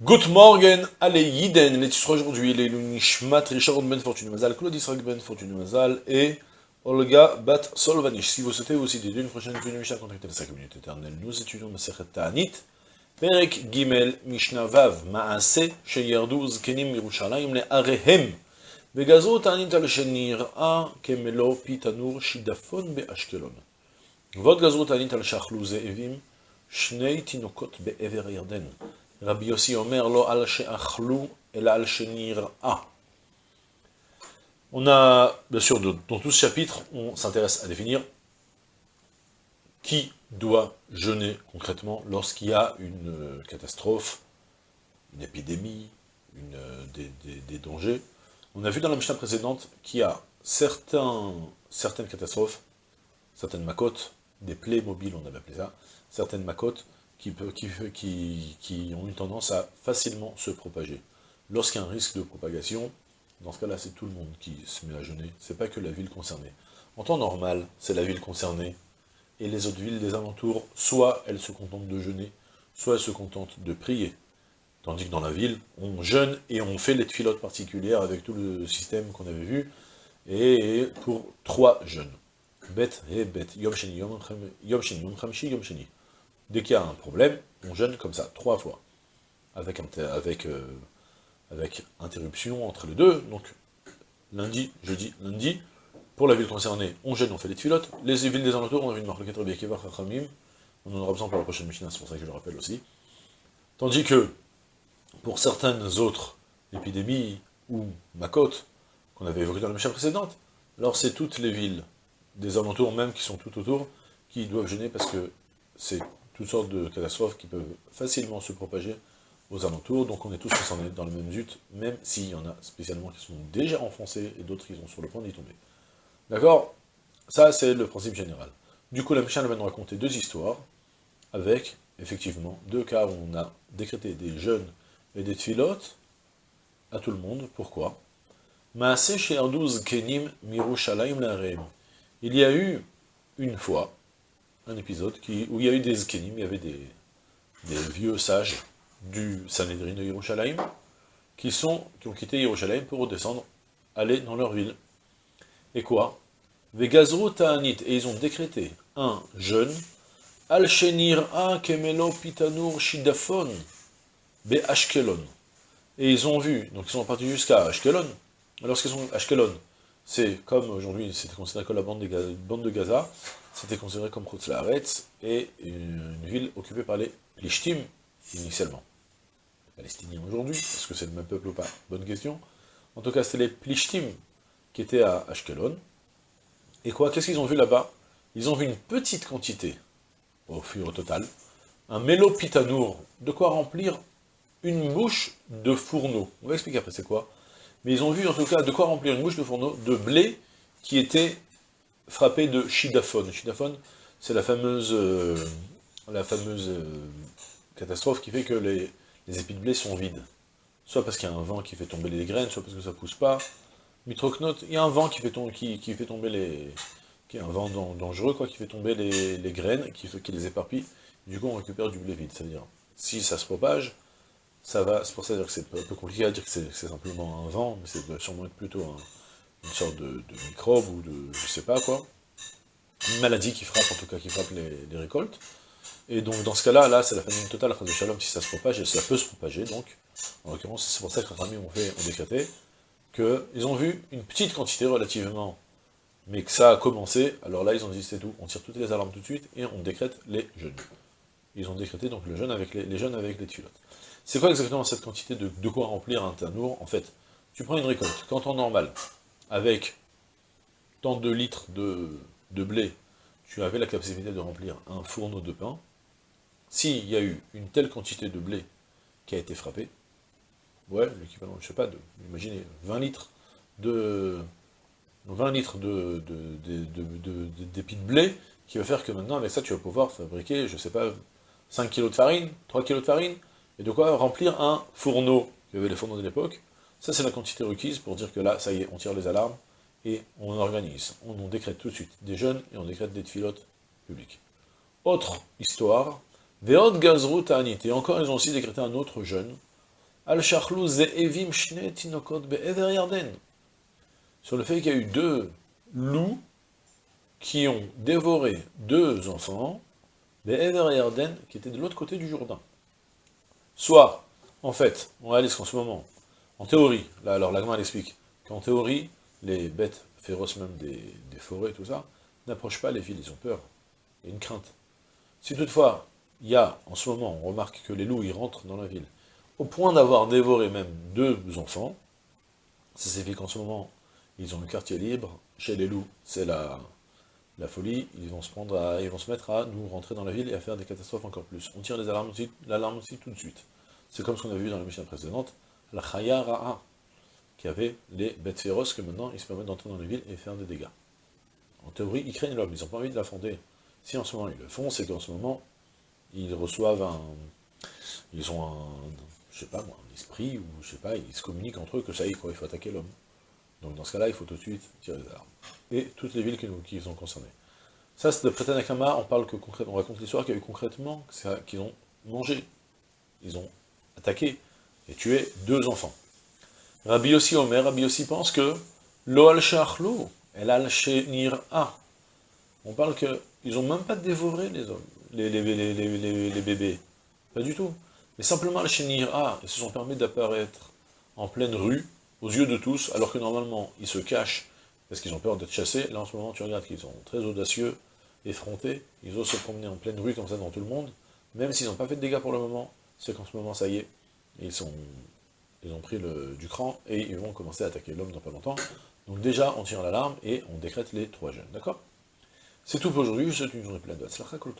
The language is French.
Good morning, allez Yiden, les titres aujourd'hui, les Nishmat, Richard Ben Fortune Mazal, Claude Israël Ben Fortune Mazal et Olga Bat Solvanish. Si vous souhaitez aussi dédier une prochaine étude de Mishnah, contactez les 5 minutes éternelles. Nous étudions Masechet Ta'anit, Perek Gimel Mishnah Vav, Maase, Sheyardu Zkenim Yerushalayim Le Arehem, Begazo Ta'anit al Shenir A, Kemelo Pitanur Shidafon Be Ashkelon. Vot Gazo Ta'anit al Shachlu Ze'evim, Shnei Tinokot Be Ever Yarden. Rabbi Yossi Omer lo al she'achlu el al a. On a, bien sûr, dans tout ce chapitre, on s'intéresse à définir qui doit jeûner concrètement lorsqu'il y a une euh, catastrophe, une épidémie, une, euh, des, dangers. On a vu dans la Mishnah précédente qu'il y a certaines catastrophes, certaines makotes, des plaies mobiles, on avait appelé ça, certaines makotes, qui, ont une tendance à facilement se propager. Lorsqu'il y a un risque de propagation, dans ce cas-là, c'est tout le monde qui se met à jeûner, c'est pas que la ville concernée. En temps normal, c'est la ville concernée, et les autres villes des alentours, soit elles se contentent de jeûner, soit elles se contentent de prier. Tandis que dans la ville, on jeûne et on fait les filotes particulières avec tout le système qu'on avait vu, et pour trois jeûnes. Bet et bet, yom yom yom. Dès qu'il y a un problème, on jeûne comme ça, trois fois, euh, avec interruption entre les deux, donc lundi, jeudi, lundi, pour la ville concernée, on jeûne, on fait des filotes, les villes des alentours, on a vu une marque on en aura besoin pour la prochaine Mishnah, c'est pour ça que je le rappelle aussi. Tandis que, pour certaines autres épidémies, ou Makot, qu'on avait évoqué dans la Mishnah précédente, alors c'est toutes les villes des alentours, même qui sont tout autour, qui doivent jeûner parce que c'est toutes sortes de catastrophes qui peuvent facilement se propager aux alentours, donc on est tous concernés dans le même zut, même s'il y en a spécialement qui sont déjà enfoncés et d'autres qui sont sur le point d'y tomber. D'accord? Ça, c'est le principe général. Du coup, la Mishnah va nous raconter deux histoires, avec, effectivement, deux cas où on a décrété des jeûnes et des tfilotes à tout le monde. Pourquoi? Il y a eu une fois, un épisode qui, où il y a eu des zkenim, il y avait des, vieux sages du Sanhedrin de Yerushalayim, qui, sont, qui ont quitté Yerushalayim pour redescendre, aller dans leur ville. Et quoi? Vegazru ta'anit, et ils ont décrété un jeûne, al a kemelo pitanur shidafon, be Ashkelon. Et ils ont vu, donc ils sont partis jusqu'à Ashkelon. Alors, ce qu'ils sont Ashkelon, c'est comme aujourd'hui, c'était considéré comme la bande de, bande de Gaza, c'était considéré comme Khutzlaaretz, et une, ville occupée par les Lishtim, initialement. Les Palestiniens aujourd'hui, est-ce que c'est le même peuple ou pas? Bonne question. En tout cas, c'était les Plishtim qui étaient à Ashkelon. Et quoi? Qu'est-ce qu'ils ont vu là-bas? Ils ont vu une petite quantité, au fur au total, un mélopitanour, de quoi remplir une bouche de fourneau. On va expliquer après c'est quoi. Mais ils ont vu en tout cas de quoi remplir une bouche de fourneau de blé qui était frappé de chidaphone. Chidaphone, c'est la fameuse, euh, la fameuse euh, catastrophe qui fait que les, épis de blé sont vides. Soit parce qu'il y a un vent qui fait tomber les graines, soit parce que ça pousse pas. Mitrocnote, il y a un vent qui fait, qui, qui fait tomber les... qui est un vent dangereux, quoi, qui fait tomber les, graines, qui, qui les éparpille. Du coup, on récupère du blé vide. C'est-à-dire, si ça se propage, ça va, c'est pour ça que c'est un peu compliqué à dire que c'est simplement un vent, mais c'est sûrement plutôt un, une sorte de, microbe ou de, je sais pas quoi, une maladie qui frappe, en tout cas qui frappe les, récoltes. Et donc dans ce cas-là, là, c'est la famine totale, de Shalom, si ça se propage, et ça peut se propager, donc, en l'occurrence, c'est pour ça que les ont fait, ont décrété, qu'ils ont vu une petite quantité relativement, mais que ça a commencé, alors là, ils ont dit, c'est tout, on tire toutes les alarmes tout de suite, et on décrète les jeûnes. Ils ont décrété donc le jeûne avec les, les avec les tuilotes. C'est quoi exactement cette quantité de, de quoi remplir un tanour? En fait, tu prends une récolte, quand on normal, avec tant de litres de, blé, tu avais la capacité de remplir un fourneau de pain, s'il y a eu une telle quantité de blé qui a été frappé, ouais, l'équivalent, je sais pas, de, imaginez, 20 litres de 20 litres de, d'épis de, blé, qui va faire que maintenant, avec ça, tu vas pouvoir fabriquer, je sais pas, 5 kg de farine, 3 kg de farine, et de quoi remplir un fourneau, il y avait les fourneaux de l'époque, ça, c'est la quantité requise pour dire que là, ça y est, on tire les alarmes et on organise. On, décrète tout de suite des jeunes et on décrète des filotes publics. Autre histoire, Veod Gazrut Anit. Et encore, ils ont aussi décrété un autre jeûne, Al Ze'evim Shne Tinokot Yarden. Sur le fait qu'il y a eu deux loups qui ont dévoré deux enfants, Be'ever Yarden, qui étaient de l'autre côté du Jourdain. Soit, en fait, on réalise qu'en ce moment, en théorie, là alors l'Agma explique, qu'en théorie, les bêtes féroces même des, forêts, tout ça, n'approchent pas les villes, ils ont peur, il une crainte. Si toutefois, il y a, en ce moment, on remarque que les loups, ils rentrent dans la ville, au point d'avoir dévoré même deux enfants, ça signifie qu'en ce moment, ils ont le quartier libre, chez les loups, c'est la, folie, ils vont se prendre à, ils vont se mettre à nous rentrer dans la ville et à faire des catastrophes encore plus. On tire les alarmes l'alarme aussi tout de suite. C'est comme ce qu'on a vu dans la mission précédente, la Chaya Ra'a, qui avait les bêtes féroces que maintenant ils se permettent d'entrer dans les villes et faire des dégâts. En théorie, ils craignent l'homme, ils n'ont pas envie de l'affronter. Si en ce moment ils le font, c'est qu'en ce moment, ils reçoivent un... Ils ont un, je sais pas moi, un esprit, ou je sais pas, ils se communiquent entre eux que ça y est, quoi, il faut attaquer l'homme. Donc dans ce cas-là, il faut tout de suite tirer les alarmes. Et toutes les villes qui, sont concernées. Ça, c'est de Prétanakama, on parle que concrètement, on raconte l'histoire qu'il y a eu concrètement, qu'ils ont mangé, ils ont attaqué et tué deux enfants. Rabbi Yossi Omer, Rabbi Yossi pense que lo al el al a. On parle qu'ils n'ont même pas dévoré les hommes, les, les, bébés. Pas du tout. Mais simplement al a, ils se sont permis d'apparaître en pleine rue, aux yeux de tous, alors que normalement, ils se cachent parce qu'ils ont peur d'être chassés. Là, en ce moment, tu regardes qu'ils sont très audacieux, effrontés, ils osent se promener en pleine rue comme ça dans tout le monde, même s'ils n'ont pas fait de dégâts pour le moment, c'est qu'en ce moment, ça y est, ils, ont pris le, du cran, et ils vont commencer à attaquer l'homme dans pas longtemps. Donc déjà, on tire l'alarme, et on décrète les trois jeunes, d'accord? C'est tout pour aujourd'hui, je souhaite une journée pleine de Hatzlacha Kol